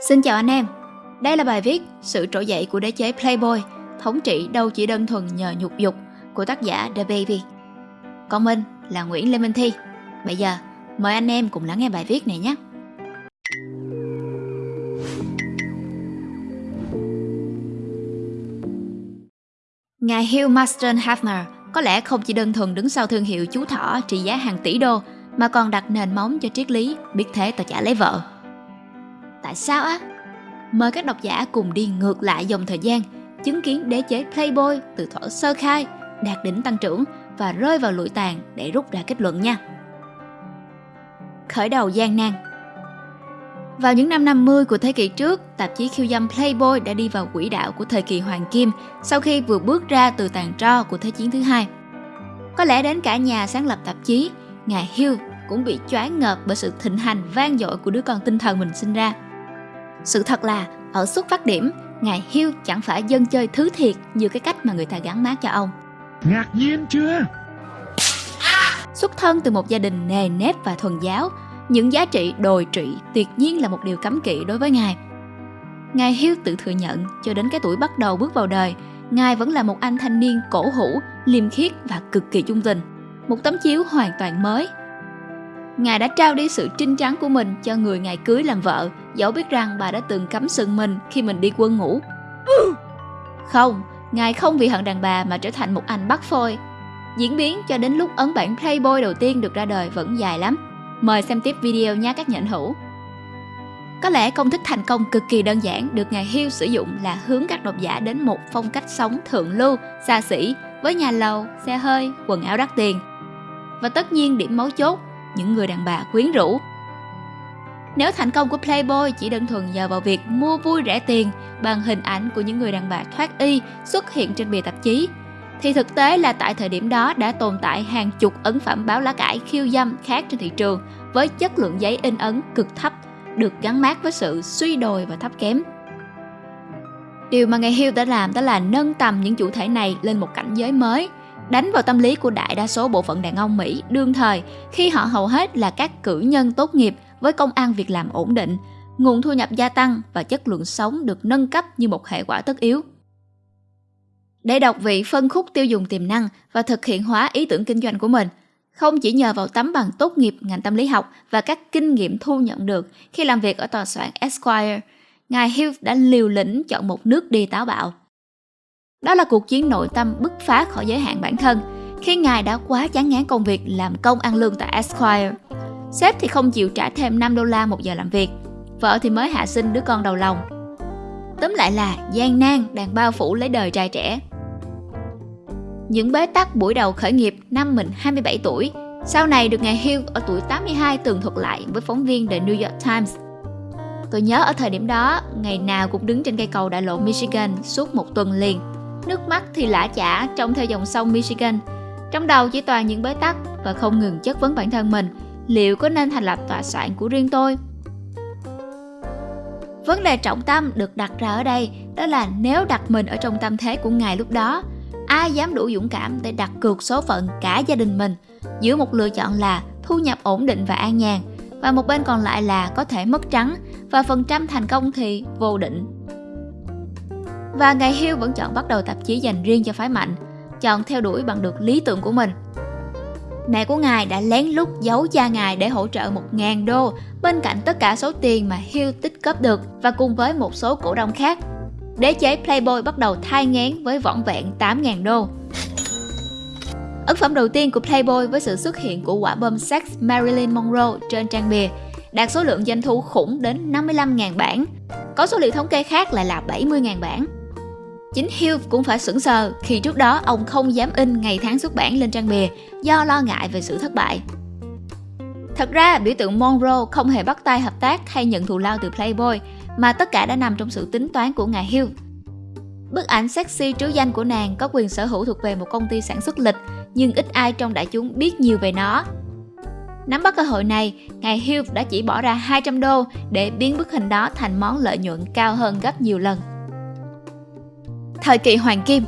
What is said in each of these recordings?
Xin chào anh em, đây là bài viết Sự trỗi dậy của đế chế Playboy, thống trị đâu chỉ đơn thuần nhờ nhục dục của tác giả The Baby. Còn mình là Nguyễn Lê Minh Thi. Bây giờ, mời anh em cùng lắng nghe bài viết này nhé. Ngài Hugh Marston Hafner có lẽ không chỉ đơn thuần đứng sau thương hiệu chú thỏ trị giá hàng tỷ đô mà còn đặt nền móng cho triết lý biết thế tao chả lấy vợ. Tại sao á? Mời các độc giả cùng đi ngược lại dòng thời gian, chứng kiến đế chế Playboy từ thuở sơ khai, đạt đỉnh tăng trưởng và rơi vào lụi tàn để rút ra kết luận nha. Khởi đầu gian nan Vào những năm 50 của thế kỷ trước, tạp chí khiêu dâm Playboy đã đi vào quỹ đạo của thời kỳ Hoàng Kim sau khi vừa bước ra từ tàn tro của Thế chiến thứ hai. Có lẽ đến cả nhà sáng lập tạp chí, ngài Hugh cũng bị choáng ngợp bởi sự thịnh hành vang dội của đứa con tinh thần mình sinh ra. Sự thật là, ở xuất phát điểm, ngài Hugh chẳng phải dân chơi thứ thiệt như cái cách mà người ta gắn mát cho ông. Ngạc nhiên chưa? Xuất thân từ một gia đình nề nếp và thuần giáo, những giá trị đồi trụy tuyệt nhiên là một điều cấm kỵ đối với ngài. Ngài Hugh tự thừa nhận cho đến cái tuổi bắt đầu bước vào đời, ngài vẫn là một anh thanh niên cổ hủ, liêm khiết và cực kỳ trung tình. Một tấm chiếu hoàn toàn mới Ngài đã trao đi sự trinh trắng của mình cho người ngài cưới làm vợ, dẫu biết rằng bà đã từng cắm sừng mình khi mình đi quân ngủ. Không, ngài không vì hận đàn bà mà trở thành một anh bắt phôi. Diễn biến cho đến lúc ấn bản Playboy đầu tiên được ra đời vẫn dài lắm. Mời xem tiếp video nha các nhận hữu. Có lẽ công thức thành công cực kỳ đơn giản được ngài Hill sử dụng là hướng các độc giả đến một phong cách sống thượng lưu, xa xỉ với nhà lầu, xe hơi, quần áo đắt tiền. Và tất nhiên điểm mấu chốt những người đàn bà quyến rũ. Nếu thành công của Playboy chỉ đơn thuần nhờ vào việc mua vui rẻ tiền bằng hình ảnh của những người đàn bà thoát y xuất hiện trên bìa tạp chí, thì thực tế là tại thời điểm đó đã tồn tại hàng chục ấn phẩm báo lá cải khiêu dâm khác trên thị trường với chất lượng giấy in ấn cực thấp, được gắn mát với sự suy đồi và thấp kém. Điều mà ngày Hill đã làm đó là nâng tầm những chủ thể này lên một cảnh giới mới, đánh vào tâm lý của đại đa số bộ phận đàn ông Mỹ đương thời khi họ hầu hết là các cử nhân tốt nghiệp với công ăn việc làm ổn định, nguồn thu nhập gia tăng và chất lượng sống được nâng cấp như một hệ quả tất yếu. Để đọc vị phân khúc tiêu dùng tiềm năng và thực hiện hóa ý tưởng kinh doanh của mình, không chỉ nhờ vào tấm bằng tốt nghiệp ngành tâm lý học và các kinh nghiệm thu nhận được khi làm việc ở tòa soạn Esquire, ngài Hughes đã liều lĩnh chọn một nước đi táo bạo – đó là cuộc chiến nội tâm bứt phá khỏi giới hạn bản thân khi ngài đã quá chán ngán công việc làm công ăn lương tại Esquire. Sếp thì không chịu trả thêm 5 đô la một giờ làm việc, vợ thì mới hạ sinh đứa con đầu lòng. Tóm lại là gian nan đang bao phủ lấy đời trai trẻ. Những bế tắc buổi đầu khởi nghiệp năm mình 27 tuổi, sau này được ngài Hill ở tuổi 82 tường thuật lại với phóng viên The New York Times. Tôi nhớ ở thời điểm đó, ngày nào cũng đứng trên cây cầu đại lộ Michigan suốt một tuần liền nước mắt thì lã chả trông theo dòng sông Michigan. Trong đầu chỉ toàn những bế tắc và không ngừng chất vấn bản thân mình, liệu có nên thành lập tòa soạn của riêng tôi? Vấn đề trọng tâm được đặt ra ở đây đó là nếu đặt mình ở trong tâm thế của ngài lúc đó, ai dám đủ dũng cảm để đặt cược số phận cả gia đình mình giữa một lựa chọn là thu nhập ổn định và an nhàn và một bên còn lại là có thể mất trắng và phần trăm thành công thì vô định và ngày Hill vẫn chọn bắt đầu tạp chí dành riêng cho phái mạnh, chọn theo đuổi bằng được lý tưởng của mình. Mẹ của ngài đã lén lút giấu cha ngài để hỗ trợ 1.000 đô bên cạnh tất cả số tiền mà Hill tích góp được và cùng với một số cổ đông khác. Đế chế Playboy bắt đầu thai ngán với vỏn vẹn 8.000 đô. Ấn phẩm đầu tiên của Playboy với sự xuất hiện của quả bom sex Marilyn Monroe trên trang bìa đạt số lượng doanh thu khủng đến 55.000 bản. Có số liệu thống kê khác lại là 70.000 bản. Chính Hugh cũng phải sững sờ khi trước đó ông không dám in ngày tháng xuất bản lên trang bìa do lo ngại về sự thất bại. Thật ra, biểu tượng Monroe không hề bắt tay hợp tác hay nhận thù lao từ Playboy, mà tất cả đã nằm trong sự tính toán của ngài Hugh. Bức ảnh sexy trứ danh của nàng có quyền sở hữu thuộc về một công ty sản xuất lịch, nhưng ít ai trong đại chúng biết nhiều về nó. Nắm bắt cơ hội này, ngài Hugh đã chỉ bỏ ra 200 đô để biến bức hình đó thành món lợi nhuận cao hơn gấp nhiều lần. Thời kỳ Hoàng Kim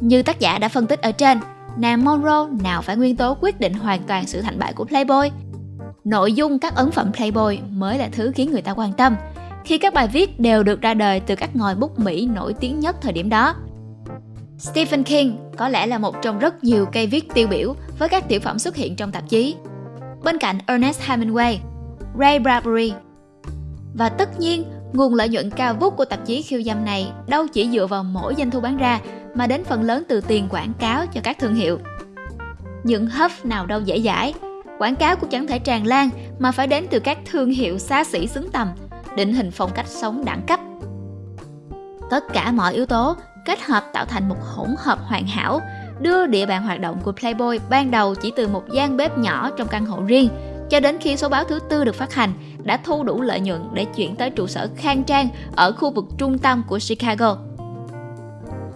Như tác giả đã phân tích ở trên, nàng Monroe nào phải nguyên tố quyết định hoàn toàn sự thành bại của Playboy. nội dung các ấn phẩm Playboy mới là thứ khiến người ta quan tâm, khi các bài viết đều được ra đời từ các ngòi bút Mỹ nổi tiếng nhất thời điểm đó. Stephen King có lẽ là một trong rất nhiều cây viết tiêu biểu với các tiểu phẩm xuất hiện trong tạp chí. Bên cạnh Ernest Hemingway, Ray Bradbury và tất nhiên, nguồn lợi nhuận cao vút của tạp chí khiêu dâm này đâu chỉ dựa vào mỗi doanh thu bán ra mà đến phần lớn từ tiền quảng cáo cho các thương hiệu. Những hấp nào đâu dễ dãi, quảng cáo cũng chẳng thể tràn lan mà phải đến từ các thương hiệu xa xỉ xứng tầm, định hình phong cách sống đẳng cấp. Tất cả mọi yếu tố kết hợp tạo thành một hỗn hợp hoàn hảo, đưa địa bàn hoạt động của Playboy ban đầu chỉ từ một gian bếp nhỏ trong căn hộ riêng cho đến khi số báo thứ tư được phát hành đã thu đủ lợi nhuận để chuyển tới trụ sở khang trang ở khu vực trung tâm của Chicago.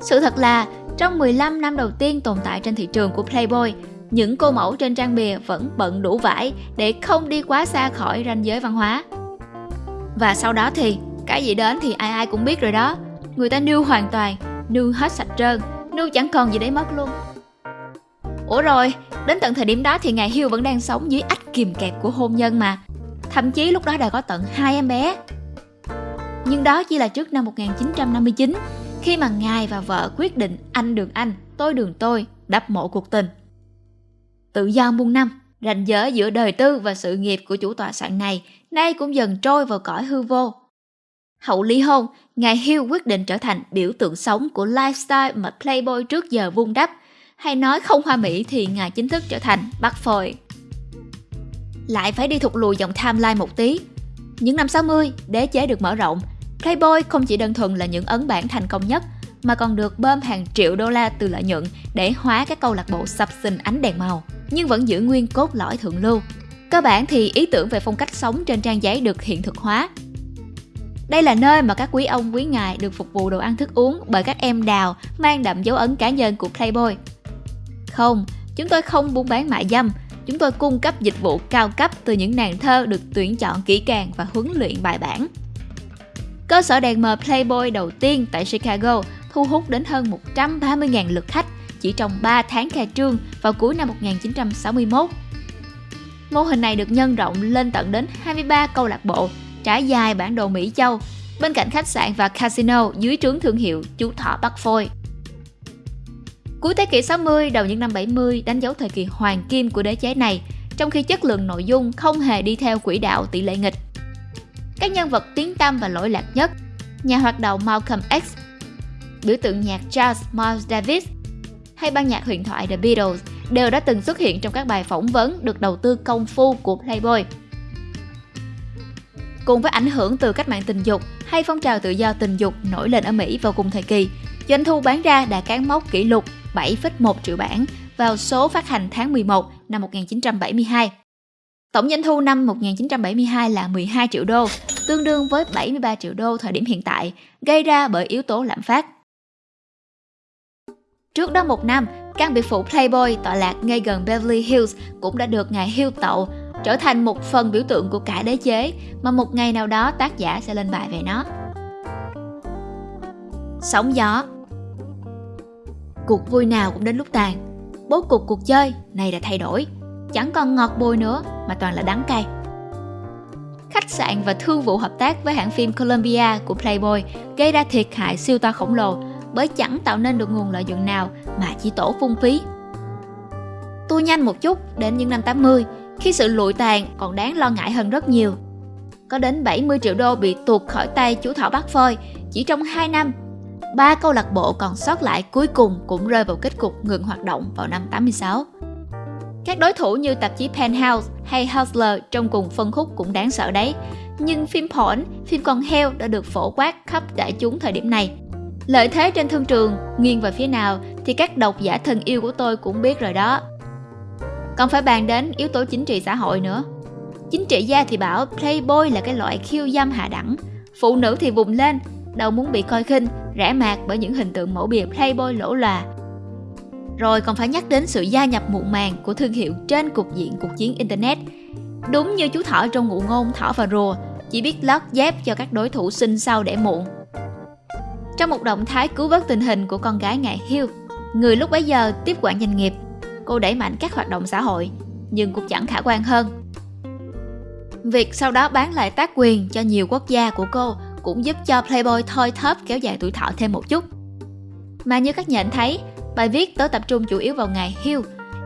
Sự thật là, trong 15 năm đầu tiên tồn tại trên thị trường của Playboy, những cô mẫu trên trang bìa vẫn bận đủ vải để không đi quá xa khỏi ranh giới văn hóa. Và sau đó thì, cái gì đến thì ai ai cũng biết rồi đó. Người ta nưu hoàn toàn, nưu hết sạch trơn, nưu chẳng còn gì để mất luôn. Ủa rồi, đến tận thời điểm đó thì ngài Hugh vẫn đang sống dưới ách kìm kẹp của hôn nhân mà. Thậm chí lúc đó đã có tận hai em bé. Nhưng đó chỉ là trước năm 1959, khi mà ngài và vợ quyết định anh đường anh, tôi đường tôi, đắp mộ cuộc tình. Tự do muôn năm, ranh giới giữa đời tư và sự nghiệp của chủ tọa soạn này nay cũng dần trôi vào cõi hư vô. Hậu ly hôn, ngài Hill quyết định trở thành biểu tượng sống của lifestyle mà Playboy trước giờ vung đắp, hay nói không hoa mỹ thì ngài chính thức trở thành bắt phôi. Lại phải đi thụt lùi dòng timeline một tí. Những năm 60, đế chế được mở rộng. Playboy không chỉ đơn thuần là những ấn bản thành công nhất, mà còn được bơm hàng triệu đô la từ lợi nhuận để hóa các câu lạc bộ sập sình ánh đèn màu, nhưng vẫn giữ nguyên cốt lõi thượng lưu. Cơ bản thì ý tưởng về phong cách sống trên trang giấy được hiện thực hóa. Đây là nơi mà các quý ông quý ngài được phục vụ đồ ăn thức uống bởi các em đào mang đậm dấu ấn cá nhân của Playboy. Không, chúng tôi không buôn bán mại dâm, chúng tôi cung cấp dịch vụ cao cấp từ những nàng thơ được tuyển chọn kỹ càng và huấn luyện bài bản. Cơ sở đèn mờ Playboy đầu tiên tại Chicago thu hút đến hơn 130.000 lượt khách chỉ trong 3 tháng khai trương vào cuối năm 1961. Mô hình này được nhân rộng lên tận đến 23 câu lạc bộ trải dài bản đồ Mỹ Châu, bên cạnh khách sạn và casino dưới trướng thương hiệu chú thỏ Bắc Phôi. Cuối thế kỷ 60, đầu những năm 70 đánh dấu thời kỳ hoàng kim của đế chế này, trong khi chất lượng nội dung không hề đi theo quỹ đạo tỷ lệ nghịch. Các nhân vật tiến tâm và lỗi lạc nhất, nhà hoạt động Malcolm X, biểu tượng nhạc jazz Miles Davis hay ban nhạc huyền thoại The Beatles đều đã từng xuất hiện trong các bài phỏng vấn được đầu tư công phu của Playboy. Cùng với ảnh hưởng từ cách mạng tình dục hay phong trào tự do tình dục nổi lên ở Mỹ vào cùng thời kỳ, doanh thu bán ra đã cán mốc kỷ lục 7,1 triệu bản vào số phát hành tháng 11 năm 1972. Tổng doanh thu năm 1972 là 12 triệu đô, tương đương với 73 triệu đô thời điểm hiện tại, gây ra bởi yếu tố lạm phát. Trước đó một năm, căn biệt phủ Playboy tọa lạc ngay gần Beverly Hills cũng đã được ngài Hill tậu, trở thành một phần biểu tượng của cả đế chế mà một ngày nào đó tác giả sẽ lên bài về nó. Sóng gió Cuộc vui nào cũng đến lúc tàn Bố cục cuộc chơi này đã thay đổi Chẳng còn ngọt bùi nữa mà toàn là đắng cay Khách sạn và thương vụ hợp tác với hãng phim Columbia của Playboy gây ra thiệt hại siêu to khổng lồ, bởi chẳng tạo nên được nguồn lợi nhuận nào mà chỉ tổ phung phí. Tua nhanh một chút đến những năm 80 khi sự lụi tàn còn đáng lo ngại hơn rất nhiều. Có đến 70 triệu đô bị tuột khỏi tay chú Thỏ Bắc Phơi chỉ trong 2 năm. Ba câu lạc bộ còn sót lại cuối cùng cũng rơi vào kết cục ngừng hoạt động vào năm 86. Các đối thủ như tạp chí Penthouse hay Hustler trong cùng phân khúc cũng đáng sợ đấy. Nhưng phim porn, phim con heo đã được phổ quát khắp đại chúng thời điểm này. Lợi thế trên thương trường, nghiêng về phía nào thì các độc giả thân yêu của tôi cũng biết rồi đó. Còn phải bàn đến yếu tố chính trị xã hội nữa. Chính trị gia thì bảo Playboy là cái loại khiêu dâm hạ đẳng. Phụ nữ thì vùng lên, đâu muốn bị coi khinh, rã mạc bởi những hình tượng mẫu bìa Playboy lỗ lòa. Rồi còn phải nhắc đến sự gia nhập muộn màng của thương hiệu trên cục diện cuộc chiến Internet. Đúng như chú thỏ trong ngụ ngôn thỏ và rùa, chỉ biết lót dép cho các đối thủ sinh sau để muộn. Trong một động thái cứu vớt tình hình của con gái ngài Hill, người lúc bấy giờ tiếp quản doanh nghiệp, cô đẩy mạnh các hoạt động xã hội, nhưng cũng chẳng khả quan hơn. Việc sau đó bán lại tác quyền cho nhiều quốc gia của cô cũng giúp cho Playboy thôi thóp kéo dài tuổi thọ thêm một chút. Mà như các nhận thấy, bài viết tớ tập trung chủ yếu vào ngày Hill,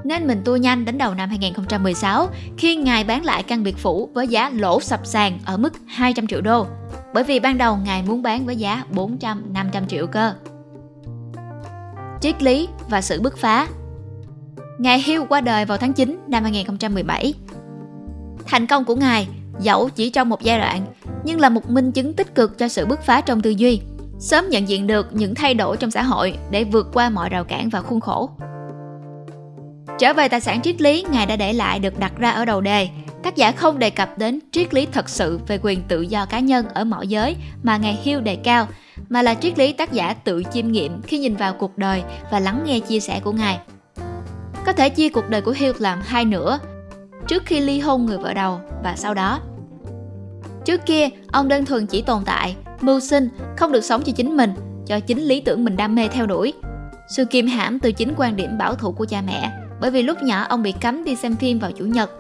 nên mình tua nhanh đến đầu năm 2016 khi ngài bán lại căn biệt phủ với giá lỗ sập sàn ở mức 200 triệu đô. Bởi vì ban đầu ngài muốn bán với giá 400-500 triệu cơ. Triết lý và sự bứt phá Ngài Hill qua đời vào tháng 9 năm 2017. Thành công của ngài, dẫu chỉ trong một giai đoạn, nhưng là một minh chứng tích cực cho sự bứt phá trong tư duy, sớm nhận diện được những thay đổi trong xã hội để vượt qua mọi rào cản và khuôn khổ. Trở về tài sản triết lý ngài đã để lại được đặt ra ở đầu đề, tác giả không đề cập đến triết lý thật sự về quyền tự do cá nhân ở mọi giới mà ngài Hill đề cao, mà là triết lý tác giả tự chiêm nghiệm khi nhìn vào cuộc đời và lắng nghe chia sẻ của ngài. Có thể chia cuộc đời của Hill làm hai nửa, trước khi ly hôn người vợ đầu và sau đó. Trước kia, ông đơn thuần chỉ tồn tại, mưu sinh, không được sống cho chính mình, cho chính lý tưởng mình đam mê theo đuổi. Sự kiềm hãm từ chính quan điểm bảo thủ của cha mẹ, bởi vì lúc nhỏ ông bị cấm đi xem phim vào chủ nhật.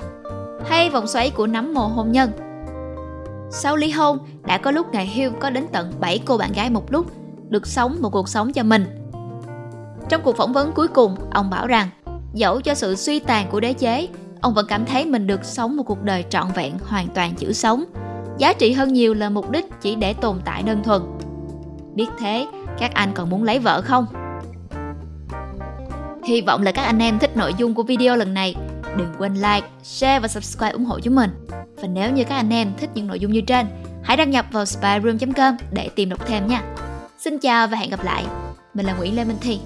Hay vòng xoáy của nắm mồ hôn nhân. Sau ly hôn, đã có lúc ngày Hill có đến tận 7 cô bạn gái một lúc, được sống một cuộc sống cho mình. Trong cuộc phỏng vấn cuối cùng, ông bảo rằng, dẫu cho sự suy tàn của đế chế, ông vẫn cảm thấy mình được sống một cuộc đời trọn vẹn hoàn toàn chữ sống. Giá trị hơn nhiều là mục đích chỉ để tồn tại đơn thuần. Biết thế, các anh còn muốn lấy vợ không? Hy vọng là các anh em thích nội dung của video lần này. Đừng quên like, share và subscribe ủng hộ chúng mình. Và nếu như các anh em thích những nội dung như trên, hãy đăng nhập vào spyroom.com để tìm đọc thêm nha. Xin chào và hẹn gặp lại. Mình là Nguyễn Lê Minh Thi.